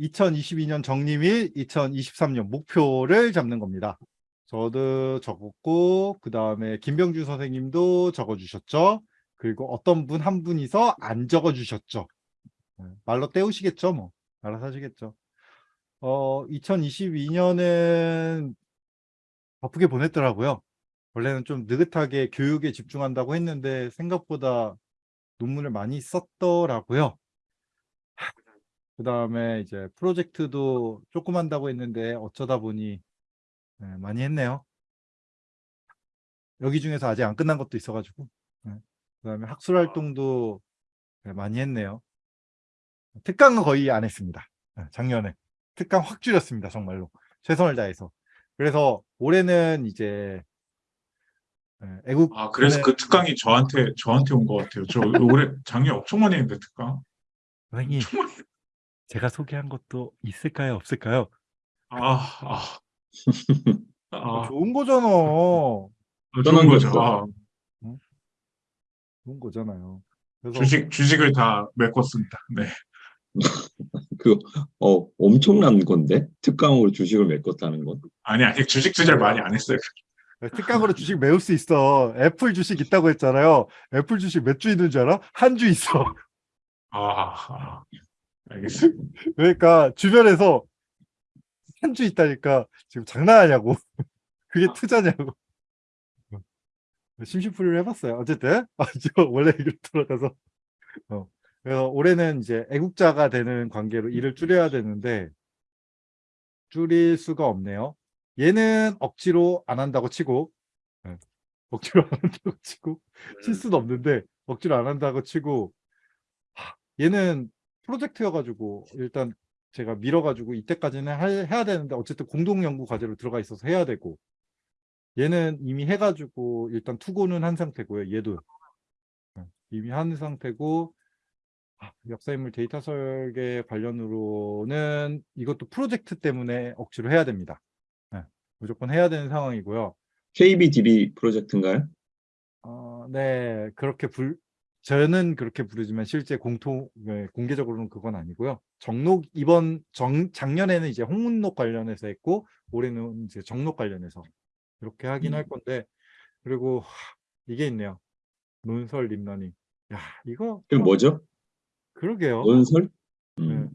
2022년 정리및 2023년 목표를 잡는 겁니다. 저도 적었고 그 다음에 김병준 선생님도 적어주셨죠. 그리고 어떤 분 한 분이서 안 적어주셨죠. 네, 말로 때우시겠죠 뭐. 알아서 하시겠죠. 어, 2022년은 바쁘게 보냈더라고요. 원래는 좀 느긋하게 교육에 집중한다고 했는데 생각보다 논문을 많이 썼더라고요. 그 다음에 이제 프로젝트도 조금 한다고 했는데 어쩌다 보니 네, 많이 했네요. 여기 중에서 아직 안 끝난 것도 있어가지고 네. 그 다음에 학술 활동도 네, 많이 했네요. 특강은 거의 안 했습니다. 네, 작년에 특강 확 줄였습니다. 정말로 최선을 다해서. 그래서 올해는 이제 네, 애국 아 그래서 그 특강이 저한테 저한테 온 것 같아요. 저 올해 작년 엄청 많이 했는데 특강. 선생님 제가 소개한 것도 있을까요 없을까요? 아, 아, 아, 좋은 거잖아. 좋은 거죠. 아, 좋은 거잖아요. 그래서 주식 주식을 다 메꿨습니다. 네. 그, 어, 엄청난 건데? 특강으로 주식을 메꿨다는 건. 아니 아직 주식 투자를 많이 안 했어요. 특강으로 주식 메울 수 있어. 애플 주식 있다고 했잖아요. 애플 주식 몇 주 있는 줄 알아? 한 주 있어. 아, 아 알겠습니다. 그러니까 주변에서 한 주 있다니까 지금 장난하냐고. 그게 투자냐고. 심심풀이를 해봤어요. 어쨌든 아, 저 원래 이걸 돌아가서 어. 그래서 올해는 이제 애국자가 되는 관계로 일을 줄여야 되는데 줄일 수가 없네요. 얘는 억지로 안 한다고 치고 네. 억지로 안 한다고 치고 칠 수는 없는데 억지로 안 한다고 치고 하, 얘는 프로젝트여가지고 일단 제가 밀어가지고 이때까지는 할, 해야 되는데 어쨌든 공동연구 과제로 들어가 있어서 해야 되고 얘는 이미 해가지고 일단 투고는 한 상태고요. 얘도 네, 이미 한 상태고 아, 역사인물 데이터 설계 관련으로는 이것도 프로젝트 때문에 억지로 해야 됩니다. 네, 무조건 해야 되는 상황이고요. KBDB 프로젝트인가요? 어, 네, 그렇게 불, 저는 그렇게 부르지만 실제 공통, 네, 공개적으로는 그건 아니고요. 정록, 이번 정, 작년에는 이제 홍문록 관련해서 했고, 올해는 이제 정록 관련해서 이렇게 하긴 음. 할 건데, 그리고 하, 이게 있네요. 논설 립러닝. 야, 이거. 그게 뭐죠? 그러게요. 논설? 네. 음.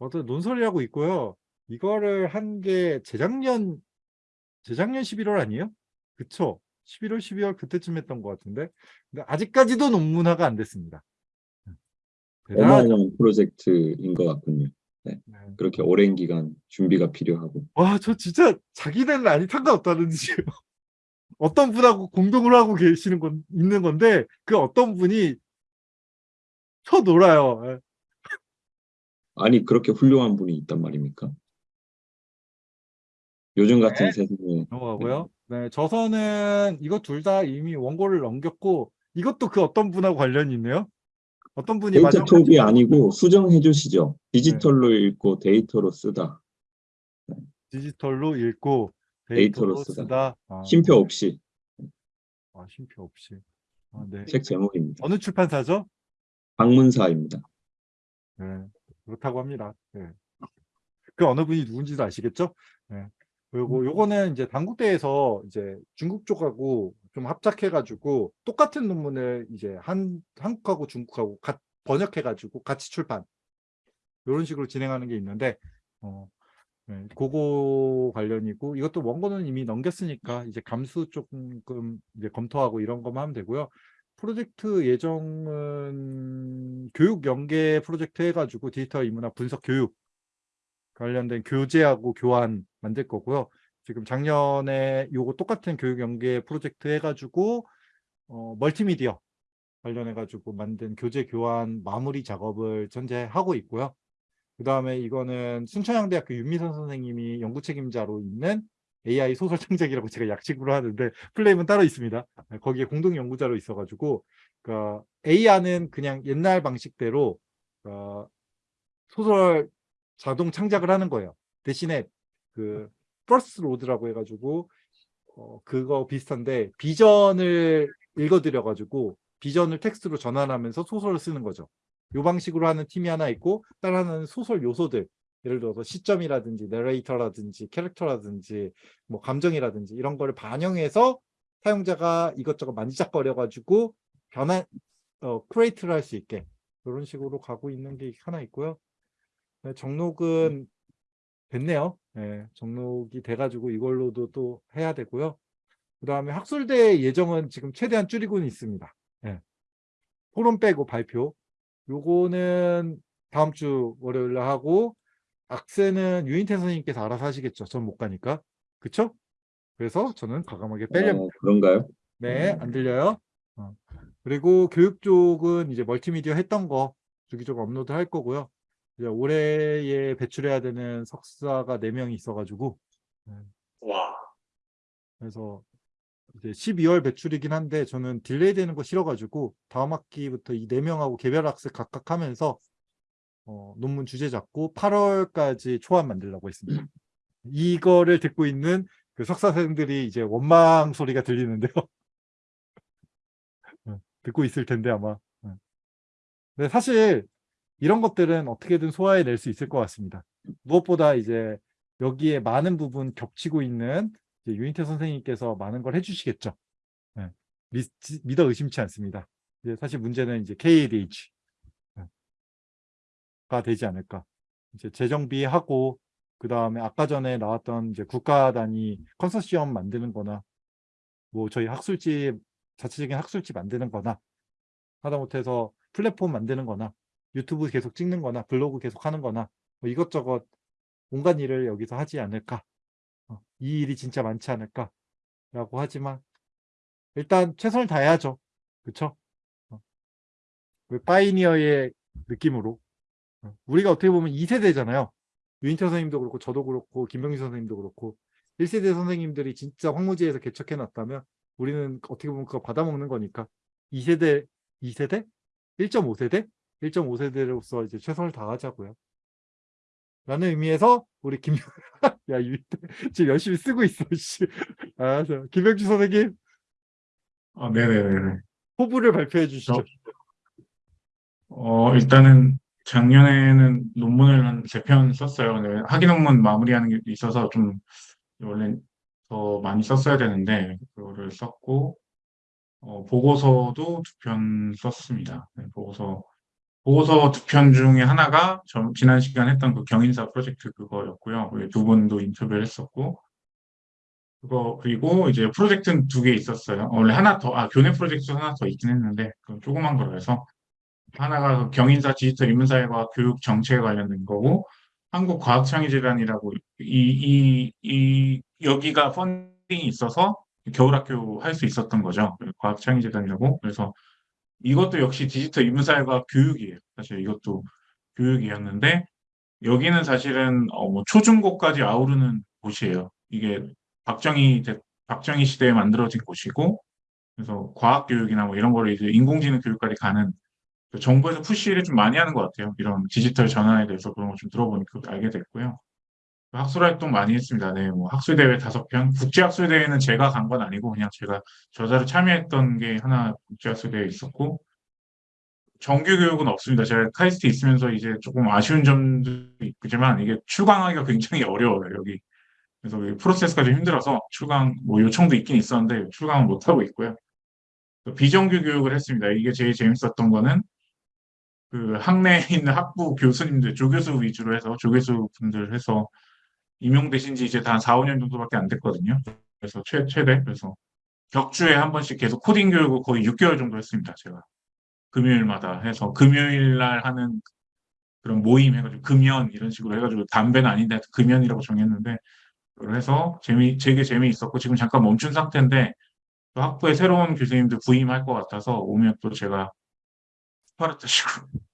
어떤 논설이라고 있고요. 이거를 한 게 재작년 재작년 11월 아니에요? 그쵸? 11월, 12월 그때쯤 했던 것 같은데 근데 아직까지도 논문화가 안 됐습니다. 어마어마한 프로젝트인 것 같군요. 네. 그렇게 오랜 기간 준비가 필요하고. 와, 저 진짜 자기네는 아니 상관없다는 듯이요. 어떤 분하고 공동을 하고 계시는 건 있는 건데 그 어떤 분이 쳐 놀아요. 예. 아니, 그렇게 훌륭한 분이 있단 말입니까? 요즘 같은 세상에. 넘어가고요. 네, 저서는 이거 둘다 이미 원고를 넘겼고 이것도 그 어떤 분하고 관련이 있네요. 어떤 분이 데이터 톱이 아니고 수정해 주시죠. 디지털로 읽고 데이터로 쓰다. 디지털로 읽고 데이터로 데이터로 쓰다. 쓰다. 아, 쉼표 없이 아, 쉼표 없이. 아, 네. 책 제목입니다. 어느 출판사죠? 방문사입니다. 네, 그렇다고 합니다. 네. 그 어느 분이 누군지도 아시겠죠? 네. 그리고 요거는 이제 당국대에서 이제 중국 쪽하고 좀 합작해가지고 똑같은 논문을 이제 한 한국하고 중국하고 가, 번역해가지고 같이 출판 이런 식으로 진행하는 게 있는데 어, 네, 그거 관련이고 이것도 원고는 이미 넘겼으니까 이제 감수 조금 이제 검토하고 이런 것만 하면 되고요. 프로젝트 예정은 교육 연계 프로젝트 해가지고 디지털 인문화 분석 교육 관련된 교재하고 교환 만들 거고요. 지금 작년에 요거 똑같은 교육 연계 프로젝트 해가지고 어, 멀티미디어 관련해가지고 만든 교재 교안 마무리 작업을 현재 하고 있고요. 그 다음에 이거는 순천향대학교 윤미선 선생님이 연구 책임자로 있는 AI 소설 창작이라고 제가 약식으로 하는데 full name은 따로 있습니다. 거기에 공동 연구자로 있어가지고 그러니까 AI는 그냥 옛날 방식대로 어, 소설 자동 창작을 하는 거예요. 대신에 그 first road라고 해가지고 어, 그거 비슷한데 비전을 읽어드려가지고 비전을 텍스트로 전환하면서 소설을 쓰는 거죠. 이 방식으로 하는 팀이 하나 있고 다른 하나는 소설 요소들 예를 들어서 시점이라든지 내레이터라든지 캐릭터라든지 뭐 감정이라든지 이런 거를 반영해서 사용자가 이것저것 만지작거려 가지고 변환 어 create를 할 수 있게 이런 식으로 가고 있는 게 하나 있고요. 네, 정록은 됐네요. 네, 정록이 돼가지고 이걸로도 또 해야 되고요. 그 다음에 학술대 예정은 지금 최대한 줄이고는 있습니다. 네. 토론 빼고 발표. 요거는 다음 주 월요일에 하고 악세는 유인태 선생님께서 알아서 하시겠죠. 전 못 가니까. 그쵸? 그래서 저는 과감하게 빼려면 어, 그런가요? 네, 안 들려요. 어. 그리고 교육 쪽은 이제 멀티미디어 했던 거 주기적으로 업로드 할 거고요. 이제 올해에 배출해야 되는 석사가 4명이 있어가지고 와. 그래서 이제 12월 배출이긴 한데 저는 delay 되는 거 싫어가지고 다음 학기부터 이 4명하고 개별 학습 각각 하면서 어, 논문 주제 잡고 8월까지 초안 만들려고 했습니다. 이거를 듣고 있는 그 석사생들이 이제 원망 소리가 들리는데요. 어, 듣고 있을 텐데 아마. 어. 근데 사실 이런 것들은 어떻게든 소화해낼 수 있을 것 같습니다. 무엇보다 이제 여기에 많은 부분 겹치고 있는 유인태 선생님께서 많은 걸 해주시겠죠. 예, 미, 믿어 의심치 않습니다. 이제 사실 문제는 이제 KADH 가 되지 않을까. 이제 재정비하고 그 다음에 아까 전에 나왔던 이제 국가 단위 컨소시엄 만드는 거나 뭐 저희 학술지 자체적인 학술지 만드는 거나 하다못해서 플랫폼 만드는 거나 유튜브 계속 찍는 거나 블로그 계속 하는 거나 뭐 이것저것 온갖 일을 여기서 하지 않을까 어, 이 일이 진짜 많지 않을까 라고 하지만 일단 최선을 다해야죠 그쵸 어. 그 pioneer의 느낌으로 어, 우리가 어떻게 보면 2세대잖아요 유인태 선생님도 그렇고 저도 그렇고 김병희 선생님도 그렇고 1세대 선생님들이 진짜 황무지에서 개척해 놨다면 우리는 어떻게 보면 그거 받아먹는 거니까 2세대 2세대? 1.5세대? 1.5세대로서 이제 최선을 다하자고요. 라는 의미에서 우리 김, 야, 지금 열심히 쓰고 있어, 씨. 알았어. 김병주 선생님, 아, 네네네. 포부를 발표해 주시죠. 저- 어, 일단은 작년에는 논문을 한 세 편 썼어요. 네, 학위 논문 마무리하는 게 있어서 좀 원래 더 많이 썼어야 되는데 그거를 썼고 어, 보고서도 두 편 썼습니다. 네, 보고서 보고서 두 편 중에 하나가 저 지난 시간 했던 그 경인사 프로젝트 그거였고요. 그두 분도 인터뷰를 했었고 그거 그리고 이제 프로젝트는 두 개 있었어요. 어, 원래 하나 더, 아 교내 프로젝트 하나 더 있긴 했는데 그 조그만 거로 해서 하나가 그 경인사 디지털 인문사회과 교육 정책에 관련된 거고 한국과학창의재단이라고 이, 이, 이 여기가 펀딩이 있어서 겨울학교 할 수 있었던 거죠. 과학창의재단이라고 그래서 이것도 역시 디지털 인문사회과 교육이에요. 사실 이것도 교육이었는데 여기는 사실은 어, 뭐 초중고까지 아우르는 곳이에요. 이게 박정희 대- 박정희 시대에 만들어진 곳이고 그래서 과학 교육이나 뭐 이런 거를 이제 인공지능 교육까지 가는 그 정부에서 푸시를 좀 많이 하는 것 같아요. 이런 디지털 전환에 대해서 그런 거좀 들어보니까 알게 됐고요. 학술 활동 많이 했습니다. 네, 뭐 학술 대회 다섯 편, 국제 학술 대회는 제가 간 건 아니고 그냥 제가 저자로 참여했던 게 하나 국제 학술 대회 있었고 정규 교육은 없습니다. 제가 카이스트 있으면서 이제 조금 아쉬운 점도 있지만 이게 출강하기가 굉장히 어려워요. 여기 그래서 이 프로세스가 좀 힘들어서 출강 뭐 요청도 있긴 있었는데 출강은 못 하고 있고요. 비정규 교육을 했습니다. 이게 제일 재밌었던 거는 그 학내에 있는 학부 교수님들, 조교수 위주로 해서 조교수 분들 해서 임용되신 지 이제 다한 4, 5년 정도밖에 안 됐거든요. 그래서 최, 최대. 그래서 격주에 한 번씩 계속 코딩 교육을 거의 6개월 정도 했습니다. 제가. 금요일마다 해서 금요일 날 하는 그런 모임 해가지고 금연 이런 식으로 해가지고 담배는 아닌데 금연이라고 정했는데 그걸 해서 재미, 되게 재미있었고 지금 잠깐 멈춘 상태인데 또 학부에 새로운 교수님들 부임할 것 같아서 오면 또 제가 스파르타식으로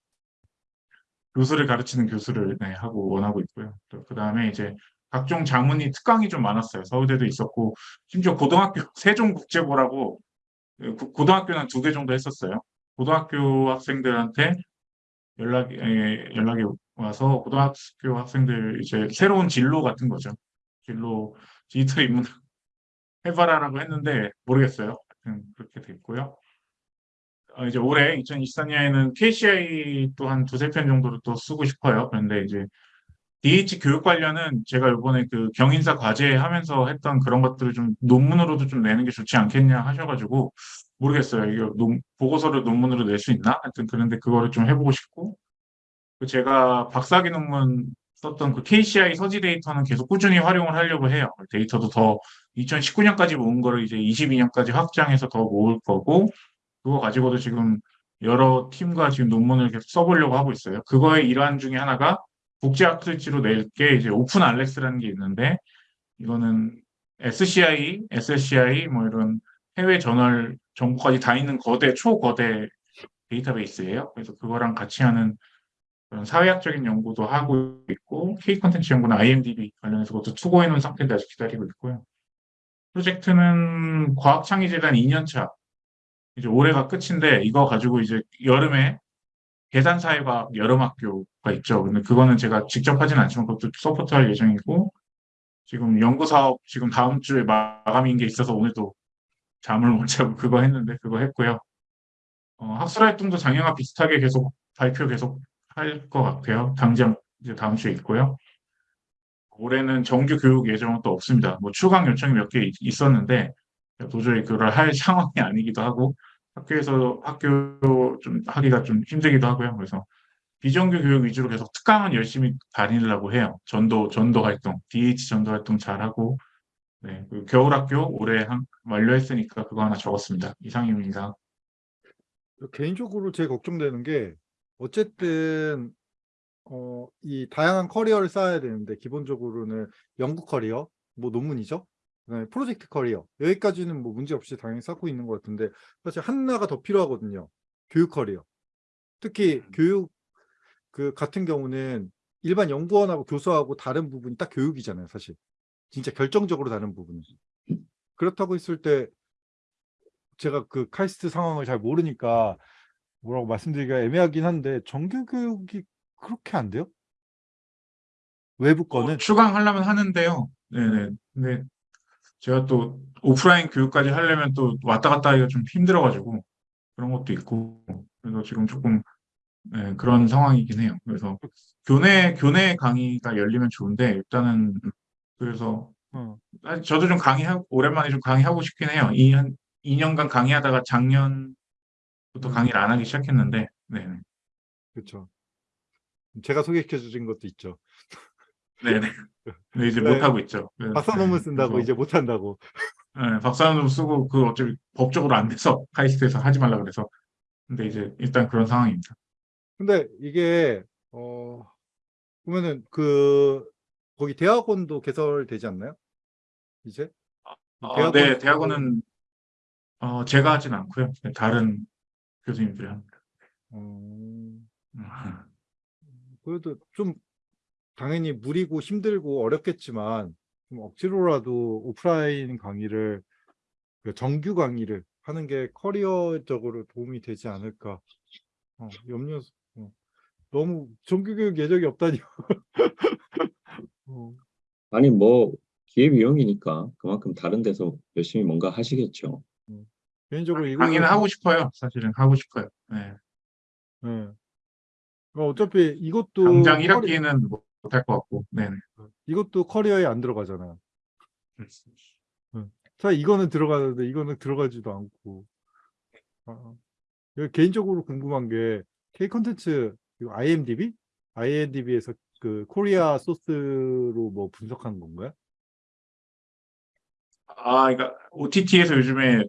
교수를 가르치는 교수를 네, 하고 원하고 있고요. 그 다음에 이제 각종 자문이 특강이 좀 많았어요. 서울대도 있었고 심지어 고등학교 세종국제고라고 그 고- 고등학교는 두 개 정도 했었어요. 고등학교 학생들한테 연락이 에, 연락이 와서 고등학교 학생들 이제 새로운 진로 같은 거죠. 진로 디지털 인문 해봐라라고 했는데 모르겠어요. 그렇게 됐고요. 어, 이제 올해 2024년에는 KCI 또한 두세 편 정도를 또 쓰고 싶어요. 그런데 이제 DH 교육 관련은 제가 이번에 그 경인사 과제 하면서 했던 그런 것들을 좀 논문으로도 좀 내는 게 좋지 않겠냐 하셔가지고 모르겠어요. 이거 논- 보고서를 논문으로 낼 수 있나? 하여튼 그런데 그거를 좀 해보고 싶고 그 제가 박사학위 논문 썼던 그 KCI 서지 데이터는 계속 꾸준히 활용을 하려고 해요. 데이터도 더 2019년까지 모은 거를 이제 22년까지 확장해서 더 모을 거고 그거 가지고도 지금 여러 팀과 지금 논문을 계속 써보려고 하고 있어요. 그거의 일환 중에 하나가 국제학술지로 낼 게 이제 오픈 알렉스라는 게 있는데 이거는 SCI, SSCI 뭐 이런 해외 저널 정보까지 다 있는 거대 초거대 데이터베이스예요. 그래서 그거랑 같이 하는 그런 사회학적인 연구도 하고 있고 K 콘텐츠 연구는 IMDb 관련해서 그것도 투고해 놓은 상태인데 아직 기다리고 있고요. 프로젝트는 과학창의재단 2년차 이제 올해가 끝인데 이거 가지고 이제 여름에 계산사회과학 여름학교가 있죠. 근데 그거는 제가 직접 하진 않지만 그것도 서포트할 예정이고 지금 연구 사업 지금 다음 주에 마감인 게 있어서 오늘도 잠을 못 자고 그거 했는데 그거 했고요. 어, 학술 활동도 작년과 비슷하게 계속 발표 계속 할 것 같아요. 당장 이제 다음 주에 있고요. 올해는 정규 교육 예정은 또 없습니다. 뭐 추강 요청이 몇 개 있었는데 도저히 그걸 할 상황이 아니기도 하고 학교에서 학교 좀 하기가 좀 힘들기도 하고요. 그래서 비정규 교육 위주로 계속 특강은 열심히 다니려고 해요. 전도 전도 활동, DH 전도 활동 잘 하고 네, 그 겨울 학교 올해 한, 완료했으니까 그거 하나 적었습니다. 이상입니다. 개인적으로 제일 걱정되는 게 어쨌든 어, 이 다양한 커리어를 쌓아야 되는데 기본적으로는 연구 커리어, 뭐 논문이죠. 그다음에 프로젝트 커리어 여기까지는 뭐 문제 없이 당연히 쌓고 있는 것 같은데 사실 하나가 더 필요하거든요. 교육 커리어. 특히 교육 그 같은 경우는 일반 연구원하고 교수하고 다른 부분이 딱 교육이잖아요, 사실. 진짜 결정적으로 다른 부분은. 그렇다고 했을 때 제가 그 카이스트 상황을 잘 모르니까 뭐라고 말씀드리기가 애매하긴 한데 정규 교육이 그렇게 안 돼요? 외부 뭐 거는 추강하려면 하는데요. 네네. 근데 제가 또 오프라인 교육까지 하려면 또 왔다 갔다 하기가 좀 힘들어가지고 그런 것도 있고 그래서 지금 조금 네, 그런 상황이긴 해요. 그래서 교내 교내 강의가 열리면 좋은데 일단은 그래서 어, 저도 좀 강의하고 오랜만에 좀 강의하고 싶긴 해요. 이한 2년간 강의하다가 작년부터 음. 강의를 안 하기 시작했는데 네. 그렇죠. 제가 소개시켜 주신 것도 있죠. 네네. 근데 이제 네. 못 하고 있죠. 박사 네, 논문 쓴다고 그래서 이제 못 한다고. 네, 박사논문 쓰고 그 어차피 법적으로 안 돼서 카이스트에서 하지 말라 그래서 근데 이제 일단 그런 상황입니다. 근데 이게 어 보면은 그 거기 대학원도 개설되지 않나요? 이제? 어, 대학원- 네, 대학원은 어, 제가 하진 않고요. 네, 다른 교수님들이 합니다. 어, 음. 그래도 좀 당연히 무리고 힘들고 어렵겠지만 좀 억지로라도 오프라인 강의를 그 정규 강의를 하는 게 커리어적으로 도움이 되지 않을까. 어, 염려. 어. 너무 정규 교육 예정이 없다니. 어, 아니 뭐 기회비용이니까 그만큼 다른 데서 열심히 뭔가 하시겠죠. 개인적으로 이거 강의는 하고 싶어요. 사실은 하고 싶어요. 네. 네. 어, 어차피 이것도 당장 커리- 1학기는 못할 것 같고. 네. 이것도 커리어에 안 들어가잖아요. 자, 이거는 들어가는데 이거는 들어가지도 않고. 아, 아. 개인적으로 궁금한 게 K 콘텐츠 IMDb? IMDb에서 그 코리아 소스로 뭐 분석한 건가요? 아, 그러니까 OTT에서 요즘에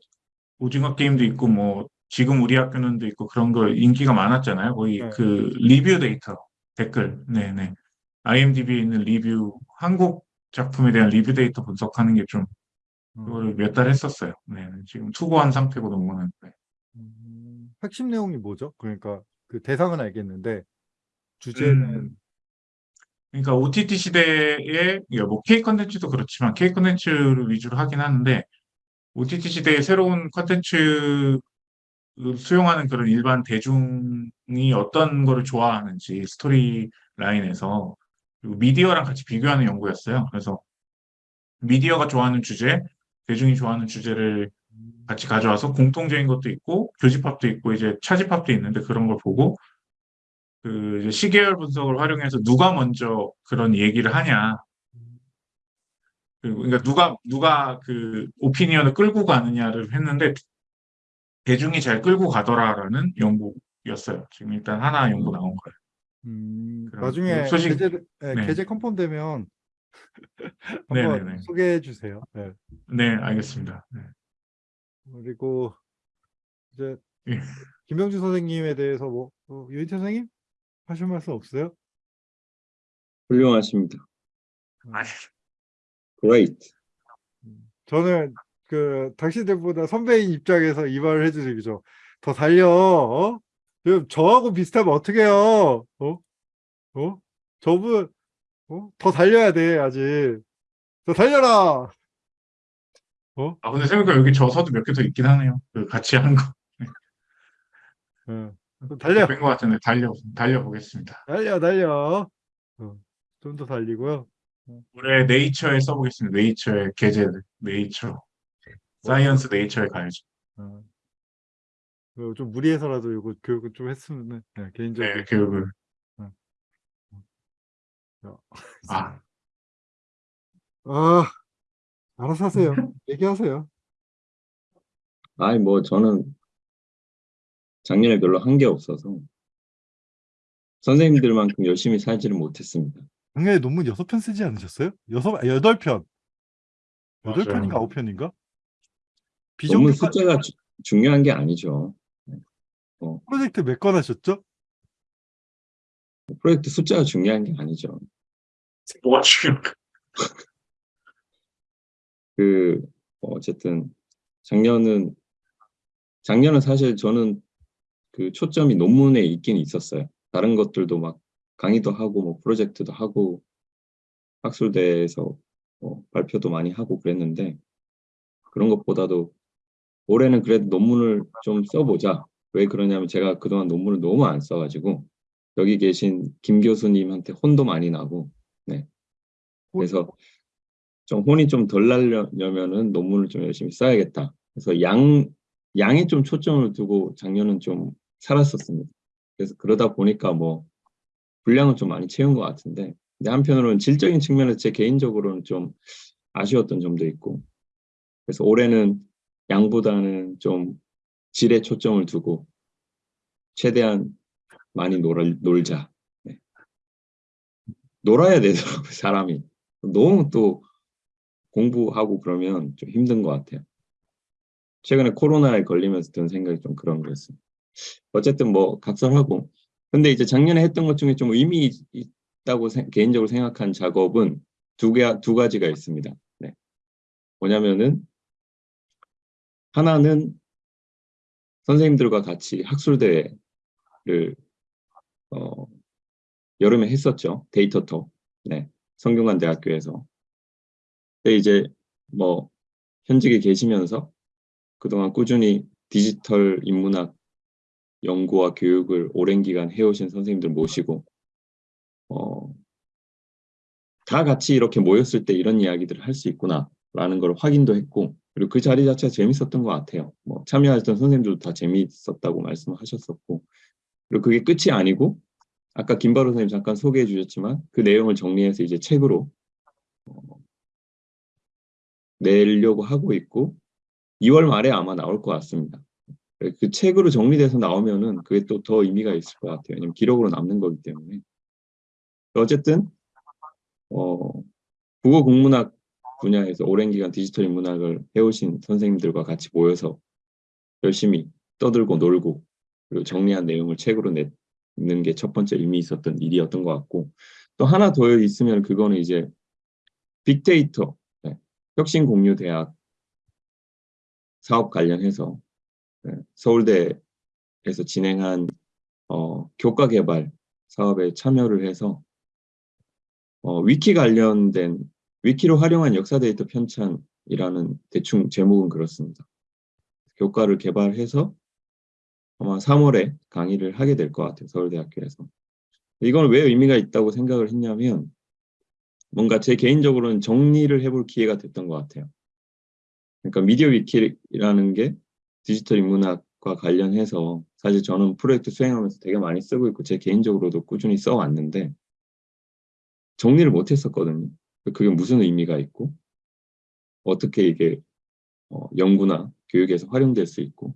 오징어 게임도 있고 뭐 지금 우리 학교는도 있고 그런 거 인기가 많았잖아요. 거의 네. 그 리뷰 데이터 댓글, 네네. IMDb에 있는 리뷰 한국 작품에 대한 리뷰 데이터 분석하는 게좀 음, 그거를 몇 달 했었어요. 네, 지금 투고한 상태고 논문은. 네. 음, 핵심 내용이 뭐죠? 그러니까 그 대상은 알겠는데 주제는 음, 그러니까 OTT 시대에 뭐 K 컨텐츠도 그렇지만 K 컨텐츠를 위주로 하긴 하는데 OTT 시대의 새로운 컨텐츠 수용하는 그런 일반 대중이 어떤 거를 좋아하는지 스토리 라인에서 그리고 미디어랑 같이 비교하는 연구였어요. 그래서 미디어가 좋아하는 주제, 대중이 좋아하는 주제를 같이 가져와서 공통적인 것도 있고 교집합도 있고 이제 차집합도 있는데 그런 걸 보고 그 시계열 분석을 활용해서 누가 먼저 그런 얘기를 하냐. 그리고 그러니까 누가 누가 그 오피니언을 끌고 가느냐를 했는데 대중이 잘 끌고 가더라라는 연구였어요. 지금 일단 하나 연구 나온 거예요. 음, 나중에 그 소식- 계제, 예, 네. 계제 컨펌 되면 한번 네네네. 소개해 주세요. 예. 네, 알겠습니다. 네. 그리고 이제 예. 김병주 선생님에 대해서 뭐 어, 유인태 선생님 하실 말씀 없어요? 훌륭하십니다. 아니, Great. 저는 그 당신들보다 선배인 입장에서 이 말을 해드리죠. 더 달려. 어? 저하고 비슷하면 어떡해요? 어? 어? 저분 어? 더 달려야 돼 아직. 더 달려라. 아 근데 생각해보니까 여기 저서도 몇 개 더 있긴 하네요. 그 같이 한 거. 어. 더 달려. 뺀것 같은데 달려 달려 보겠습니다. 달려 달려. 어. 좀더 달리고요. 올해 네이처에 써보겠습니다. 네이처에 게재를, 네이처, 사이언스 네이처에 가야죠. 어. 어, 좀 무리해서라도 이거 교육을 좀 했으면 네, 개인적으로. 네, 교육을. 아, 아, 알아서 하세요. 얘기하세요. 아이, 뭐, 저는 작년에 별로 한 게 없어서 선생님들만큼 열심히 살지를 못했습니다. 작년에 논문 여섯 편 쓰지 않으셨어요? 여섯, 아, 여덟 편. 여덟 맞아요. 편인가 아홉 편인가? 논문 비정규 숫자가 주- 중요한 게 아니죠. 프로젝트 몇 건 하셨죠? 프로젝트 숫자가 중요한 게 아니죠. 뭐가 지금 그, 어, 어쨌든, 작년은, 작년은 사실 저는 그 초점이 논문에 있긴 있었어요. 다른 것들도 막 강의도 하고, 뭐, 프로젝트도 하고, 학술대에서 뭐 발표도 많이 하고 그랬는데, 그런 것보다도 올해는 그래도 논문을 좀 써보자. 왜 그러냐면 제가 그동안 논문을 너무 안 써가지고, 여기 계신 김 교수님한테 혼도 많이 나고, 네. 그래서 좀 혼이 좀덜 나려면은 논문을 좀 열심히 써야겠다. 그래서 양, 양에 좀 초점을 두고 작년은 좀 살았었습니다. 그래서 그러다 보니까 뭐 분량은 좀 많이 채운 것 같은데, 근데 한편으로는 질적인 측면에서 제 개인적으로는 좀 아쉬웠던 점도 있고, 그래서 올해는 양보다는 좀 질에 초점을 두고 최대한 많이 놀아, 놀자. 네. 놀아야 되더라고요, 사람이. 너무 또 공부하고 그러면 좀 힘든 것 같아요. 최근에 코로나에 걸리면서 든 생각이 좀 그런 거였어요. 어쨌든 뭐 각설하고. 근데 이제 작년에 했던 것 중에 좀 의미 있다고 생- 개인적으로 생각한 작업은 두 개, 두 가지가 있습니다. 네. 뭐냐면은 하나는 선생님들과 같이 학술대회를 어, 여름에 했었죠. 데이터톡. 네. 성균관 대학교에서. 근데 이제 뭐 현직에 계시면서 그동안 꾸준히 디지털 인문학 연구와 교육을 오랜 기간 해오신 선생님들 모시고 어, 다 같이 이렇게 모였을 때 이런 이야기들을 할 수 있구나 라는 걸 확인도 했고 그리고 그 자리 자체가 재밌었던 것 같아요. 뭐 참여하셨던 선생님들도 다 재미있었다고 말씀하셨었고 그리고 그게 끝이 아니고 아까 김바로 선생님 잠깐 소개해 주셨지만 그 내용을 정리해서 이제 책으로 어, 내려고 하고 있고 2월 말에 아마 나올 것 같습니다. 그 책으로 정리돼서 나오면은 그게 또 더 의미가 있을 것 같아요. 왜냐면 기록으로 남는 거기 때문에. 어쨌든 어, 국어 국문학 분야에서 오랜 기간 디지털 인문학을 해오신 선생님들과 같이 모여서 열심히 떠들고 놀고 그리고 정리한 내용을 책으로 내는 게 첫 번째 의미 있었던 일이었던 것 같고 또 하나 더 있으면 그거는 이제 빅데이터 네, 혁신 공유 대학 사업 관련해서 네, 서울대에서 진행한 어, 교과 개발 사업에 참여를 해서 어, 위키 관련된 위키로 활용한 역사 데이터 편찬이라는 대충 제목은 그렇습니다. 교과를 개발해서 아마 3월에 강의를 하게 될 것 같아요. 서울대학교에서. 이건 왜 의미가 있다고 생각을 했냐면 뭔가 제 개인적으로는 정리를 해볼 기회가 됐던 것 같아요. 그러니까 미디어 위키라는 게 디지털 인문학과 관련해서 사실 저는 프로젝트 수행하면서 되게 많이 쓰고 있고 제 개인적으로도 꾸준히 써왔는데 정리를 못했었거든요. 그게 무슨 의미가 있고 어떻게 이게 어, 연구나 교육에서 활용될 수 있고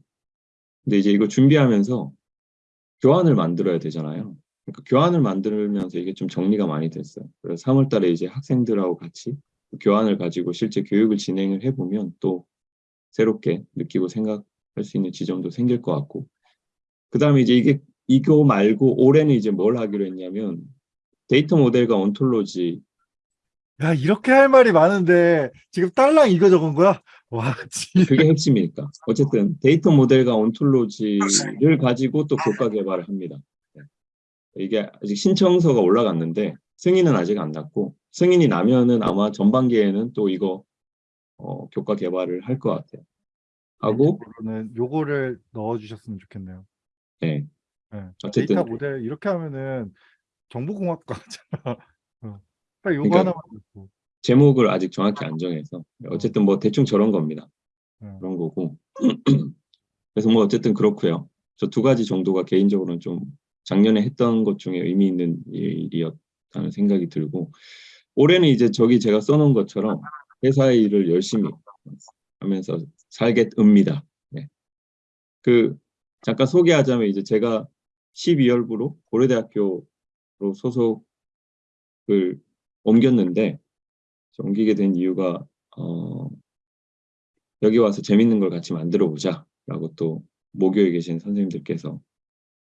근데 이제 이거 준비하면서 교환을 만들어야 되잖아요. 그러니까 교환을 만들면서 이게 좀 정리가 많이 됐어요. 그래서 3월 달에 이제 학생들하고 같이 교환을 가지고 실제 교육을 진행을 해보면 또 새롭게 느끼고 생각할 수 있는 지점도 생길 것 같고 그 다음에 이제 이게 이거 말고 올해는 이제 뭘 하기로 했냐면 데이터 모델과 온톨로지 야 이렇게 할 말이 많은데 지금 딸랑 이거 적은 거야? 와 진짜 그게 핵심이니까 어쨌든 데이터 모델과 온톨로지를 가지고 또 교과 개발을 합니다. 네. 이게 아직 신청서가 올라갔는데 승인은 아직 안 났고 승인이 나면은 아마 전반기에는 또 이거 어, 교과 개발을 할 것 같아요. 하고 는 요거를 넣어주셨으면 좋겠네요. 네. 네. 어쨌든 데이터 모델 이렇게 하면은 정보공학과잖아. 어. 딱 요거 그러니까 하나만. 제목을 아직 정확히 안 정해서 어쨌든 뭐 대충 저런 겁니다. 네. 그런 거고 그래서 뭐 어쨌든 그렇고요. 저 두 가지 정도가 개인적으로는 좀 작년에 했던 것 중에 의미 있는 일이었다는 생각이 들고 올해는 이제 저기 제가 써놓은 것처럼 회사의 일을 열심히 하면서 살겠습니다. 네. 그 잠깐 소개하자면 이제 제가 12월부로 고려대학교로 소속을 옮겼는데 옮기게 된 이유가 어, 여기 와서 재밌는 걸 같이 만들어 보자 라고 또 모교에 계신 선생님들께서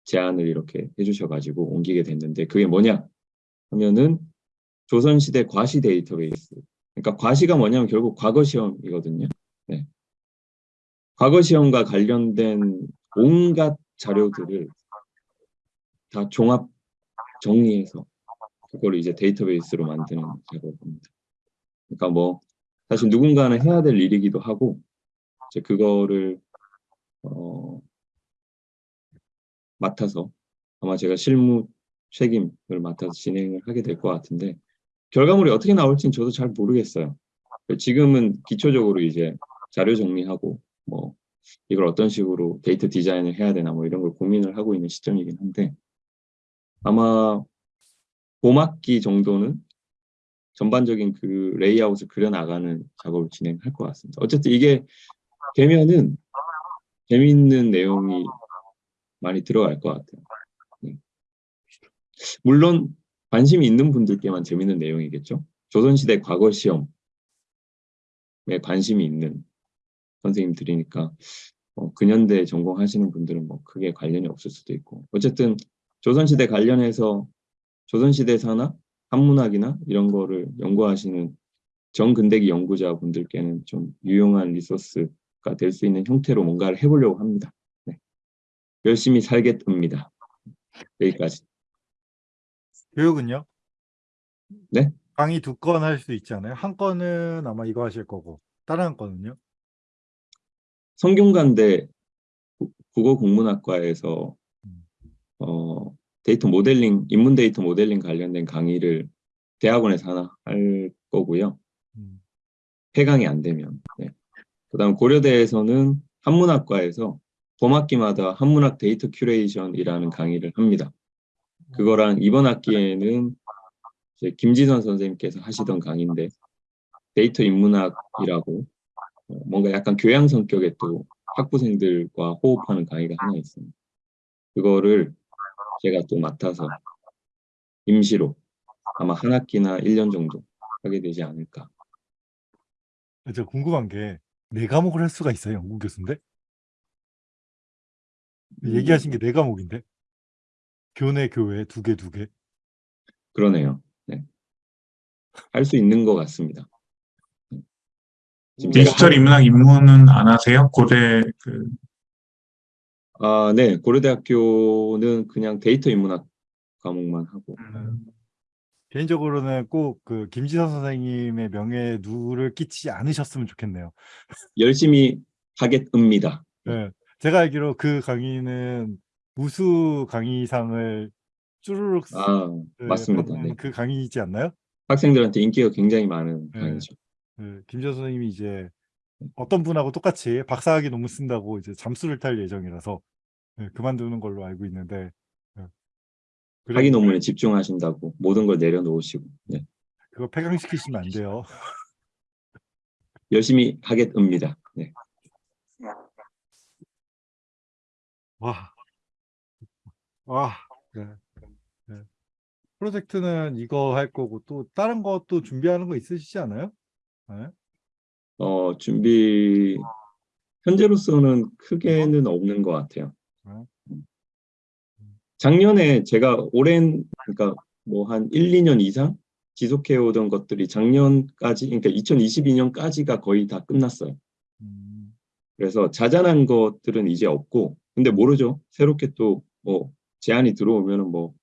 제안을 이렇게 해주셔가지고 옮기게 됐는데 그게 뭐냐 하면은 조선시대 과시 데이터베이스 그러니까 과시가 뭐냐면 결국 과거 시험이거든요. 네. 과거 시험과 관련된 온갖 자료들을 다 종합 정리해서 그걸 이제 데이터베이스로 만드는 작업입니다. 그러니까 뭐 사실 누군가는 해야 될 일이기도 하고 이제 그거를 어, 맡아서 아마 제가 실무 책임을 맡아서 진행을 하게 될 것 같은데 결과물이 어떻게 나올지는 저도 잘 모르겠어요. 지금은 기초적으로 이제 자료 정리하고 뭐 이걸 어떤 식으로 데이터 디자인을 해야 되나 뭐 이런 걸 고민을 하고 있는 시점이긴 한데 아마 봄학기 정도는 전반적인 그 레이아웃을 그려나가는 작업을 진행할 것 같습니다. 어쨌든 이게 되면은 재미있는 내용이 많이 들어갈 것 같아요. 네. 물론 관심이 있는 분들께만 재미있는 내용이겠죠. 조선시대 과거 시험에 관심이 있는 선생님들이니까 어, 근현대 전공하시는 분들은 뭐 크게 관련이 없을 수도 있고 어쨌든 조선시대 관련해서 조선시대 사나 한문학이나 이런 거를 연구하시는 정근대기 연구자분들께는 좀 유용한 리소스가 될 수 있는 형태로 뭔가를 해보려고 합니다. 네. 열심히 살겠습니다. 여기까지. 교육은요? 네? 강의 두 건 할 수 있지 않아요? 한 건은 아마 이거 하실 거고 다른 한 건은요? 성균관대 구- 국어국문학과에서 데이터 모델링, 인문 데이터 모델링 관련된 강의를 대학원에서 하나 할 거고요. 음. 폐강이 안 되면. 네. 그 다음 고려대에서는 한문학과에서 봄학기마다 한문학 데이터 curation이라는 강의를 합니다. 그거랑 이번 학기에는 김지선 선생님께서 하시던 강의인데 데이터 인문학이라고 어, 뭔가 약간 교양 성격의 또 학부생들과 호흡하는 강의가 하나 있습니다. 그거를 제가 또 맡아서 임시로 아마 한 학기나 1년 정도 하게 되지 않을까. 저 궁금한 게 네 과목을 할 수가 있어요, 연구 교수인데? 음, 얘기하신 게 네 과목인데? 교내, 교외, 두 개, 두 개. 그러네요. 네. 할 수 있는 것 같습니다. 지금 제가 디지털 인문학 입문은 안 하세요? 고대 그 아, 네. 고려대학교는 그냥 데이터 인문학 과목만 하고. 개인적으로는 꼭 그 김지선 선생님의 명예에 누를 끼치지 않으셨으면 좋겠네요. 열심히 하겠습니다. 네. 제가 알기로 그 강의는 우수 강의상을 쭈루룩 아, 그 맞습니다. 네. 그 강의이지 않나요? 학생들한테 인기가 굉장히 많은 네. 강의죠. 그 김지선 선생님이 이제 어떤 분하고 똑같이 박사학위 논문 쓴다고 이제 잠수를 탈 예정이라서 예, 그만두는 걸로 알고 있는데 예. 그래, 학위 논문에 집중하신다고 모든 걸 내려놓으시고 네. 그거 폐강시키시면 안 돼요. 열심히 하겠습니다. 네. 와, 와, 네. 네. 프로젝트는 이거 할 거고 또 다른 것도 준비하는 거 있으시지 않아요? 네? 어, 준비 현재로서는 크게는 없는 것 같아요. 네. 작년에 제가 오랜 그러니까 뭐 한 1, 2년 이상 지속해 오던 것들이 작년까지 그러니까 2022년까지가 거의 다 끝났어요. 음, 그래서 자잘한 것들은 이제 없고 근데 모르죠. 새롭게 또 뭐 제안이 들어오면은 뭐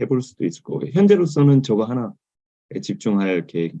해볼 수도 있을 거고 현재로서는 저거 하나에 집중할 계획